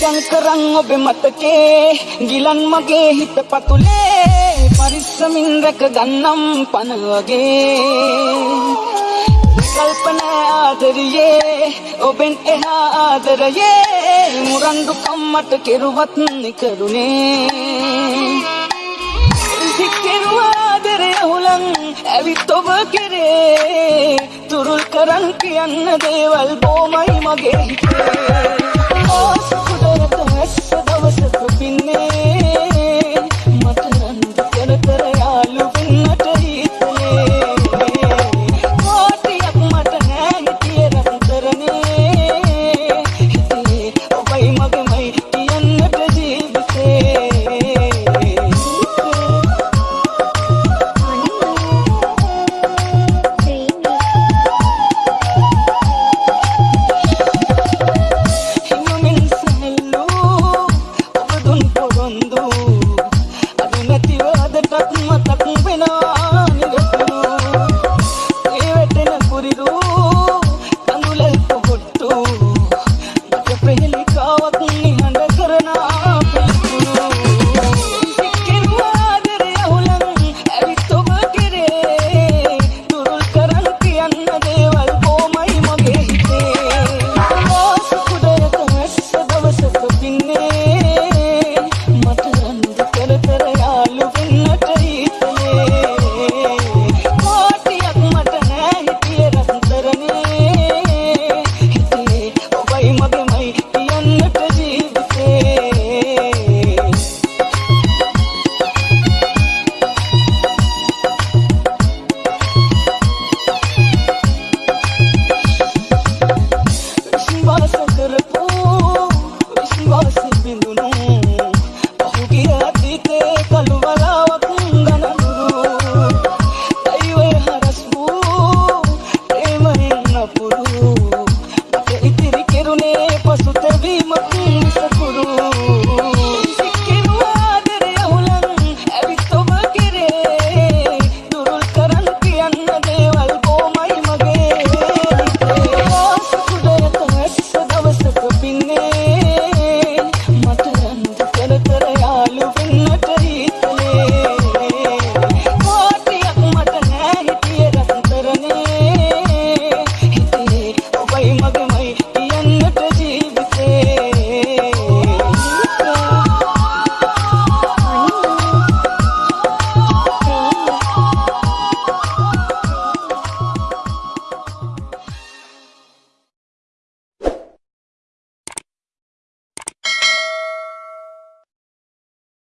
නිදන් කරන් ඔබ මතකේ ගිලන් මගේ හිත පතුලේ. පරිස්සමින් රැක ගන්නම් පන වගේ. කල්පනා ආදරයේ ඔබෙන් එහා ආදරයේ. මුරන්දු කම්මට කෙරුවත් නිකරුණේ. සික්කෙරුවාදරය හුලන් ඇවිත් ඔබ කෙරේ. තුරුල් කරන් කියන්න දේවල් බෝමයි මගේ හිතේ.